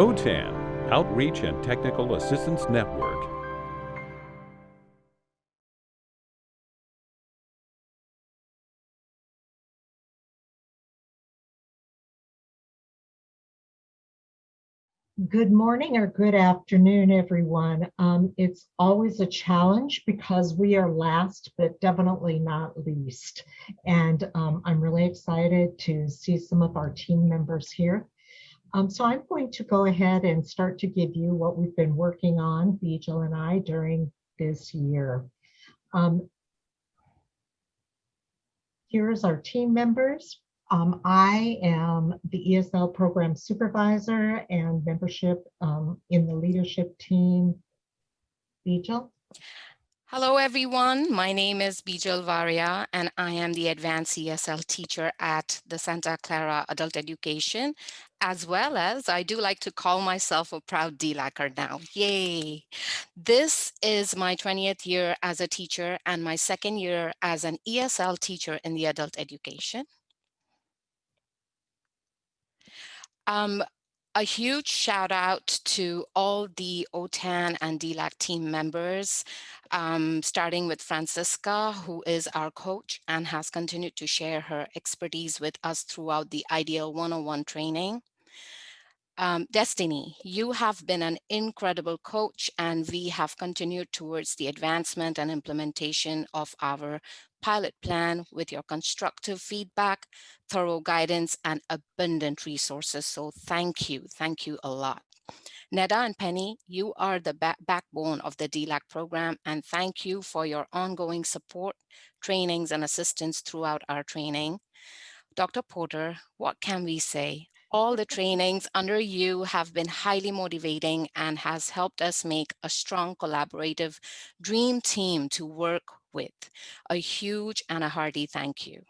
OTAN, Outreach and Technical Assistance Network. Good morning or good afternoon, everyone. Um, it's always a challenge because we are last, but definitely not least. And um, I'm really excited to see some of our team members here. Um, so I'm going to go ahead and start to give you what we've been working on, Bijal and I, during this year. Um, here's our team members. Um, I am the ESL program supervisor and membership um, in the leadership team. Bijal? Hello, everyone. My name is Bijal Varia, and I am the advanced ESL teacher at the Santa Clara Adult Education, as well as I do like to call myself a proud DLACer now. Yay! This is my 20th year as a teacher and my second year as an ESL teacher in the adult education. Um, a huge shout out to all the OTAN and DLAC team members, um, starting with Francisca, who is our coach and has continued to share her expertise with us throughout the IDEAL 101 training. Um, Destiny, you have been an incredible coach and we have continued towards the advancement and implementation of our pilot plan with your constructive feedback, thorough guidance, and abundant resources. So thank you. Thank you a lot. Neda and Penny, you are the back backbone of the DLAC program, and thank you for your ongoing support, trainings, and assistance throughout our training. Dr. Porter, what can we say? All the trainings under you have been highly motivating and has helped us make a strong collaborative dream team to work with. A huge and a hearty thank you.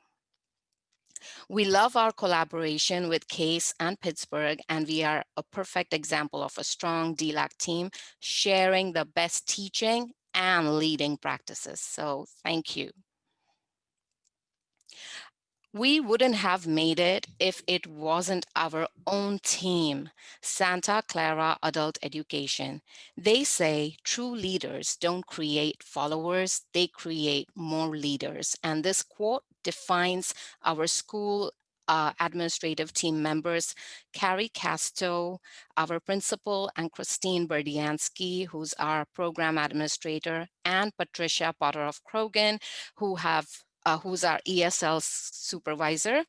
We love our collaboration with CASE and Pittsburg, and we are a perfect example of a strong DLAC team sharing the best teaching and leading practices. So thank you. We wouldn't have made it if it wasn't our own team, Santa Clara Adult Education. They say true leaders don't create followers, they create more leaders. And this quote defines our school uh, administrative team members, Carrie Casto, our principal, and Christine Berdiansky, who's our program administrator, and Patricia Potter of Croghan, who have uh, who's our ESL supervisor,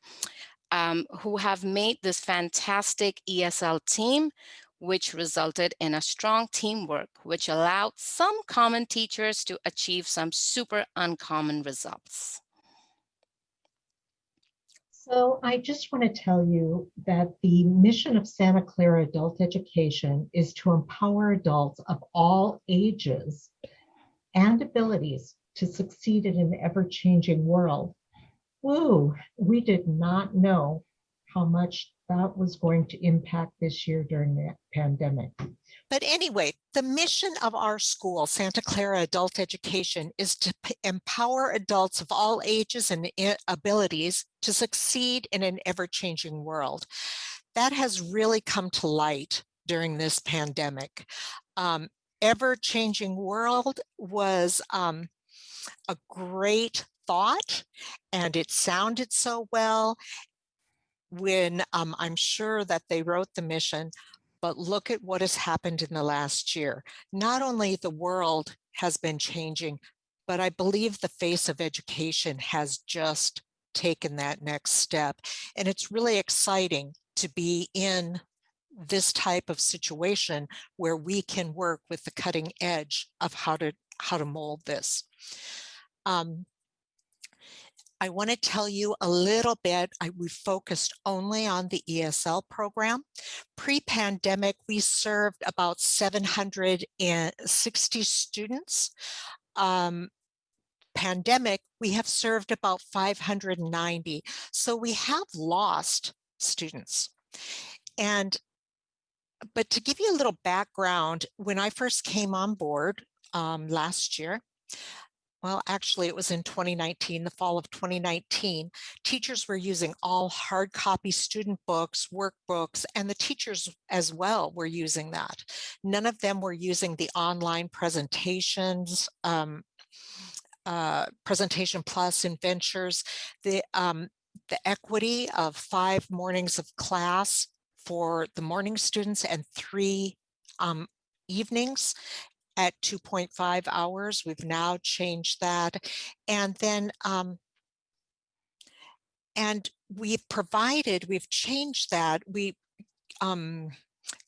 um, who have made this fantastic ESL team, which resulted in a strong teamwork, which allowed some common teachers to achieve some super uncommon results. So I just want to tell you that the mission of Santa Clara Adult Education is to empower adults of all ages and abilities to succeed in an ever-changing world. Woo, we did not know how much that was going to impact this year during the pandemic. But anyway, the mission of our school, Santa Clara Adult Education, is to empower adults of all ages and abilities to succeed in an ever-changing world. That has really come to light during this pandemic. Um, ever-changing world was um, a great thought and it sounded so well when um, I'm sure that they wrote the mission, but look at what has happened in the last year. Not only the world has been changing, but I believe the face of education has just taken that next step. And it's really exciting to be in this type of situation where we can work with the cutting edge of how to how to mold this. Um, I want to tell you a little bit, I, we focused only on the ESL program. Pre-pandemic, we served about 760 students. Um, pandemic, we have served about 590. So we have lost students. And but to give you a little background, when I first came on board um, last year, well, actually it was in 2019, the fall of 2019, teachers were using all hard copy student books, workbooks, and the teachers as well were using that. None of them were using the online presentations, um, uh, Presentation Plus and Ventures. The, um, the equity of five mornings of class for the morning students and three um, evenings at 2.5 hours. We've now changed that. And then, um, and we've provided, we've changed that. We um,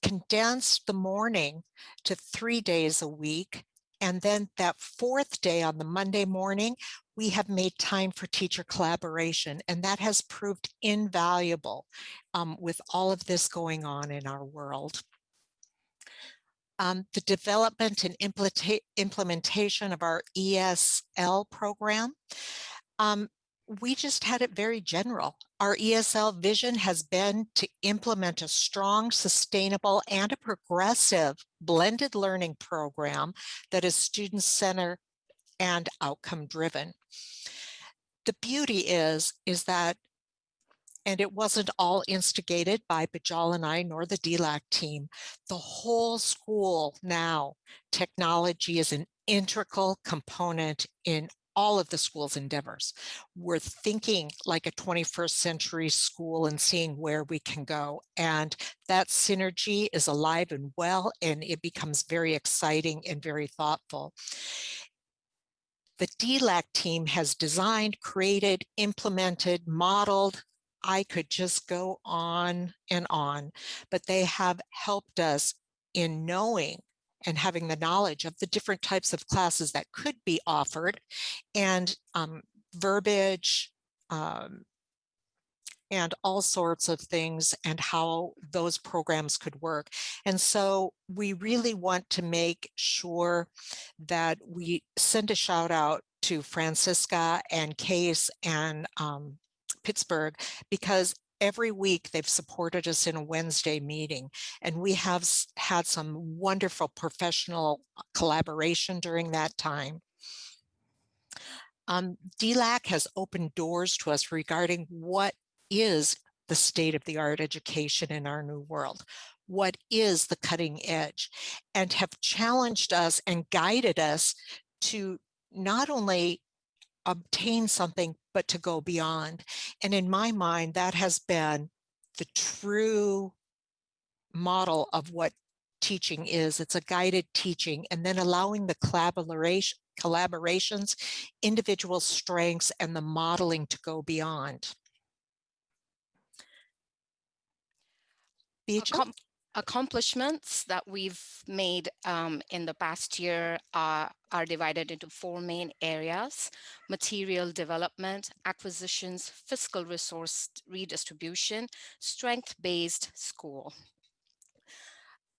condensed the morning to three days a week. And then that fourth day on the Monday morning, we have made time for teacher collaboration. And that has proved invaluable um, with all of this going on in our world um, the development and implementation of our ESL program. Um, we just had it very general. Our ESL vision has been to implement a strong, sustainable, and a progressive blended learning program that is student-centered and outcome-driven. The beauty is, is that and it wasn't all instigated by Bijal and I, nor the DLAC team. The whole school now, technology is an integral component in all of the school's endeavors. We're thinking like a 21st century school and seeing where we can go. And that synergy is alive and well, and it becomes very exciting and very thoughtful. The DLAC team has designed, created, implemented, modeled, I could just go on and on, but they have helped us in knowing and having the knowledge of the different types of classes that could be offered and um, verbiage um, and all sorts of things and how those programs could work. And so we really want to make sure that we send a shout out to Francisca and Case and um, Pittsburg because every week they've supported us in a Wednesday meeting and we have had some wonderful professional uh, collaboration during that time. Um, DLAC has opened doors to us regarding what is the state of the art education in our new world what is the cutting edge and have challenged us and guided us to not only obtain something, but to go beyond. And in my mind, that has been the true model of what teaching is. It's a guided teaching and then allowing the collaboration collaborations, individual strengths, and the modeling to go beyond. Accomplishments that we've made um, in the past year are, are divided into four main areas, material development, acquisitions, fiscal resource redistribution, strength-based school.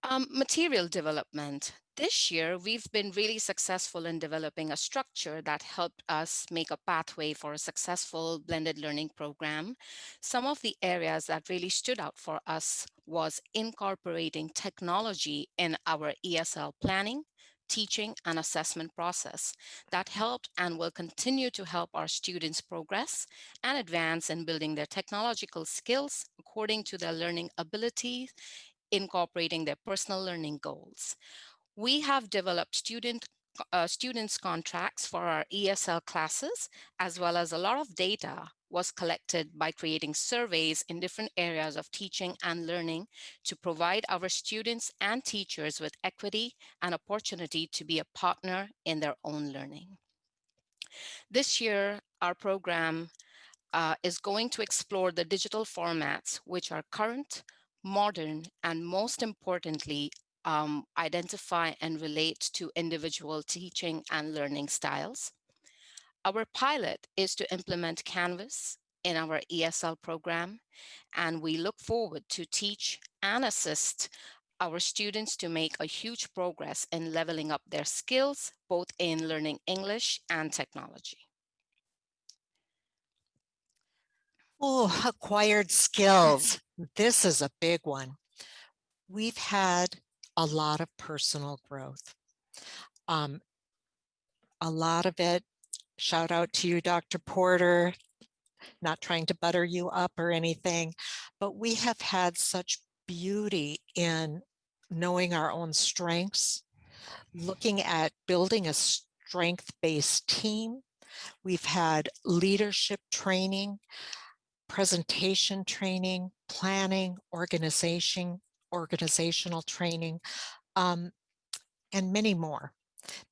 Um, material development. This year, we've been really successful in developing a structure that helped us make a pathway for a successful blended learning program. Some of the areas that really stood out for us was incorporating technology in our ESL planning, teaching and assessment process that helped and will continue to help our students progress and advance in building their technological skills according to their learning abilities, incorporating their personal learning goals. We have developed student uh, students contracts for our ESL classes, as well as a lot of data was collected by creating surveys in different areas of teaching and learning to provide our students and teachers with equity and opportunity to be a partner in their own learning. This year, our program uh, is going to explore the digital formats which are current, modern, and most importantly, um, identify and relate to individual teaching and learning styles. Our pilot is to implement Canvas in our ESL program, and we look forward to teach and assist our students to make a huge progress in leveling up their skills, both in learning English and technology. Oh, acquired skills. This is a big one. We've had a lot of personal growth. Um, a lot of it shout out to you, Dr. Porter, not trying to butter you up or anything, but we have had such beauty in knowing our own strengths, looking at building a strength-based team. We've had leadership training, presentation training, planning, organization, organizational training, um, and many more.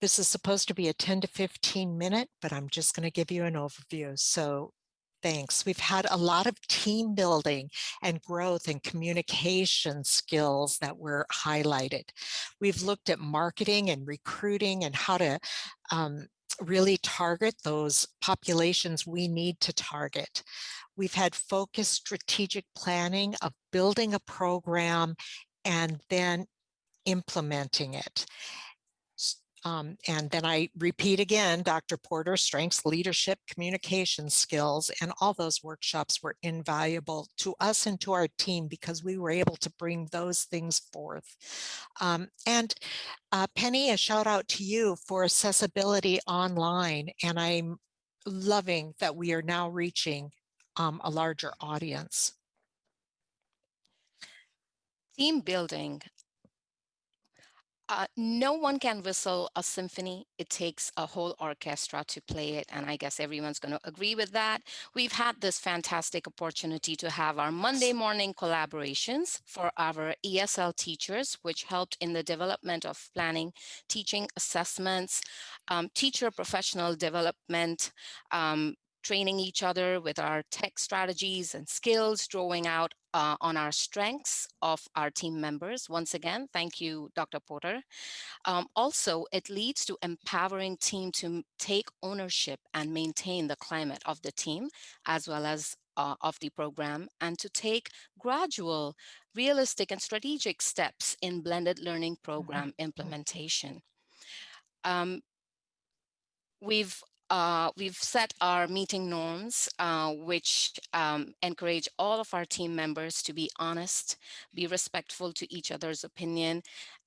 This is supposed to be a 10 to 15 minute, but I'm just going to give you an overview. So thanks. We've had a lot of team building and growth and communication skills that were highlighted. We've looked at marketing and recruiting and how to um, really target those populations we need to target. We've had focused strategic planning of building a program and then implementing it. Um, and then I repeat again, Dr. Porter, strengths, leadership, communication skills, and all those workshops were invaluable to us and to our team because we were able to bring those things forth. Um, and uh, Penny, a shout out to you for accessibility online. And I'm loving that we are now reaching um, a larger audience. Team building. Uh, no one can whistle a symphony. It takes a whole orchestra to play it. And I guess everyone's going to agree with that. We've had this fantastic opportunity to have our Monday morning collaborations for our ESL teachers, which helped in the development of planning, teaching assessments, um, teacher professional development, um, training each other with our tech strategies and skills, drawing out uh, on our strengths of our team members. Once again, thank you, Dr. Porter. Um, also, it leads to empowering team to take ownership and maintain the climate of the team, as well as uh, of the program, and to take gradual, realistic, and strategic steps in blended learning mm-hmm. program mm -hmm. implementation. Um, we've uh, we've set our meeting norms, uh, which um, encourage all of our team members to be honest, be respectful to each other's opinion,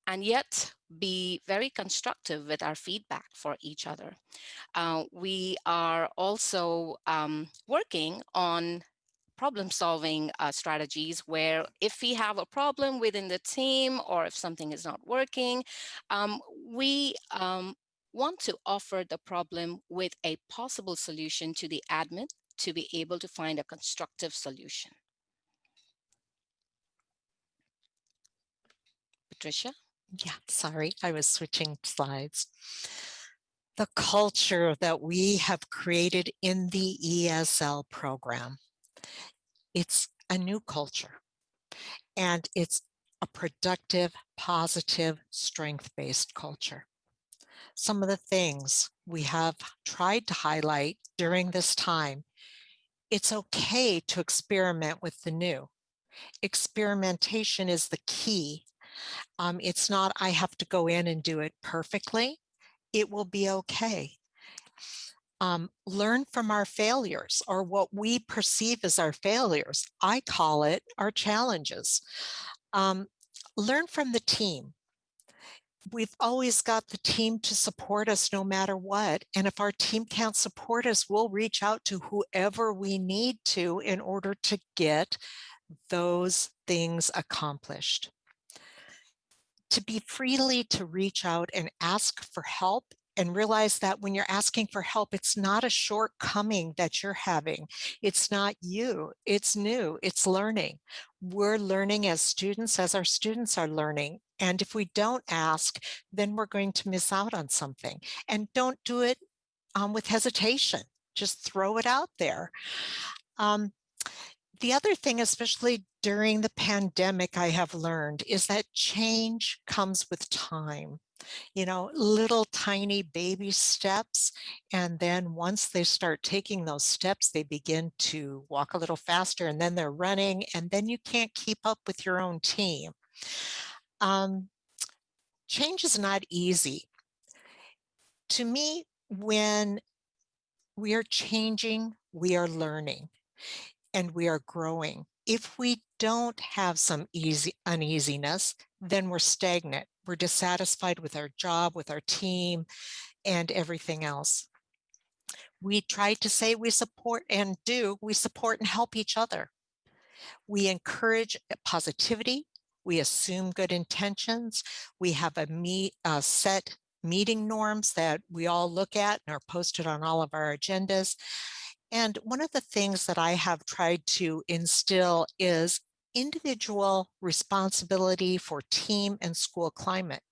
and yet be very constructive with our feedback for each other. Uh, we are also um, working on problem solving uh, strategies where if we have a problem within the team or if something is not working, um, we um, want to offer the problem with a possible solution to the admin to be able to find a constructive solution. Patricia? Yeah, sorry, I was switching slides. The culture that we have created in the ESL program, it's a new culture and it's a productive, positive, strength-based culture some of the things we have tried to highlight during this time. It's okay to experiment with the new. Experimentation is the key. Um, it's not, I have to go in and do it perfectly. It will be okay. Um, learn from our failures or what we perceive as our failures. I call it our challenges. Um, learn from the team we've always got the team to support us no matter what. And if our team can't support us, we'll reach out to whoever we need to in order to get those things accomplished. To be freely to reach out and ask for help and realize that when you're asking for help, it's not a shortcoming that you're having. It's not you, it's new, it's learning. We're learning as students, as our students are learning. And if we don't ask, then we're going to miss out on something. And don't do it um, with hesitation. Just throw it out there. Um, the other thing, especially during the pandemic, I have learned is that change comes with time you know, little tiny baby steps. And then once they start taking those steps, they begin to walk a little faster and then they're running and then you can't keep up with your own team. Um, change is not easy. To me, when we are changing, we are learning and we are growing. If we don't have some easy uneasiness, then we're stagnant. We're dissatisfied with our job, with our team, and everything else. We try to say we support and do, we support and help each other. We encourage positivity. We assume good intentions. We have a meet, uh, set meeting norms that we all look at and are posted on all of our agendas. And one of the things that I have tried to instill is individual responsibility for team and school climate,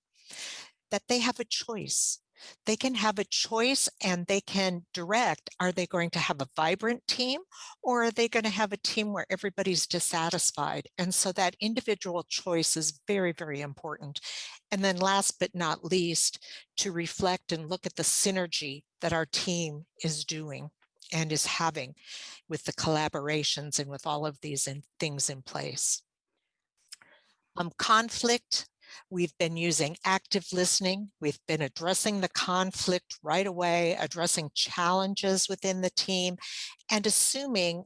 that they have a choice. They can have a choice and they can direct, are they going to have a vibrant team or are they going to have a team where everybody's dissatisfied? And so that individual choice is very, very important. And then last but not least, to reflect and look at the synergy that our team is doing and is having with the collaborations and with all of these in, things in place. Um, conflict, we've been using active listening. We've been addressing the conflict right away, addressing challenges within the team and assuming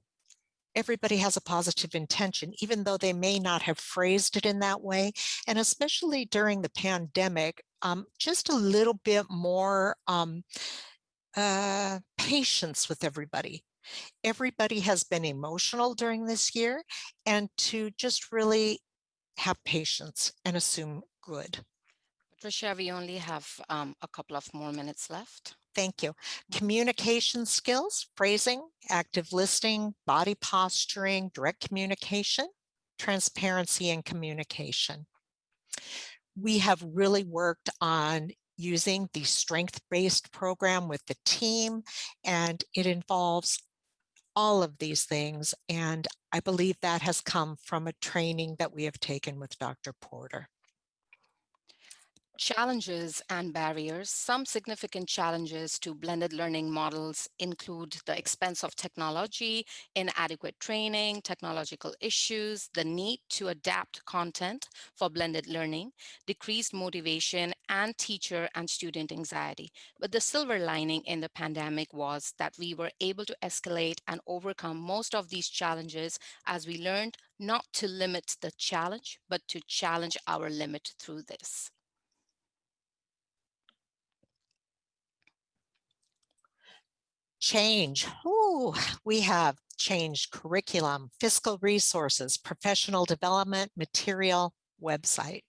everybody has a positive intention, even though they may not have phrased it in that way. And especially during the pandemic, um, just a little bit more um, uh, patience with everybody. Everybody has been emotional during this year and to just really have patience and assume good. Patricia, we only have um, a couple of more minutes left. Thank you. Communication skills, phrasing, active listening, body posturing, direct communication, transparency and communication. We have really worked on using the strength-based program with the team, and it involves all of these things. And I believe that has come from a training that we have taken with Dr. Porter. Challenges and barriers. Some significant challenges to blended learning models include the expense of technology, inadequate training, technological issues, the need to adapt content for blended learning, decreased motivation, and teacher and student anxiety. But the silver lining in the pandemic was that we were able to escalate and overcome most of these challenges as we learned not to limit the challenge, but to challenge our limit through this. Change. Ooh, we have changed curriculum, fiscal resources, professional development, material, website.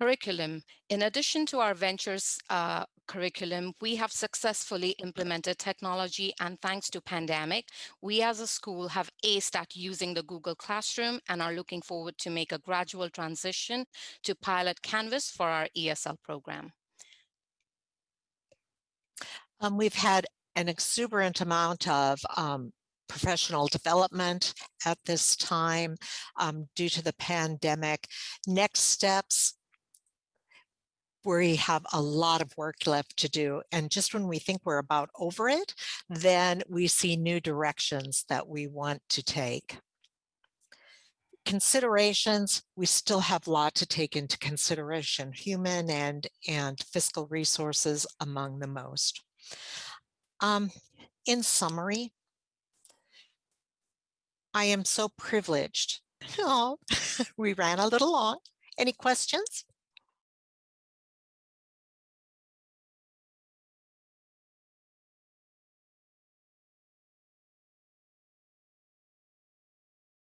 Curriculum. In addition to our ventures uh, curriculum, we have successfully implemented technology and thanks to pandemic, we as a school have aced at using the Google Classroom and are looking forward to make a gradual transition to pilot Canvas for our ESL program. Um, we've had an exuberant amount of um, professional development at this time um, due to the pandemic. Next steps, we have a lot of work left to do. And just when we think we're about over it, then we see new directions that we want to take. Considerations, we still have a lot to take into consideration, human and, and fiscal resources among the most. Um, in summary, I am so privileged. Oh, we ran a little long. Any questions?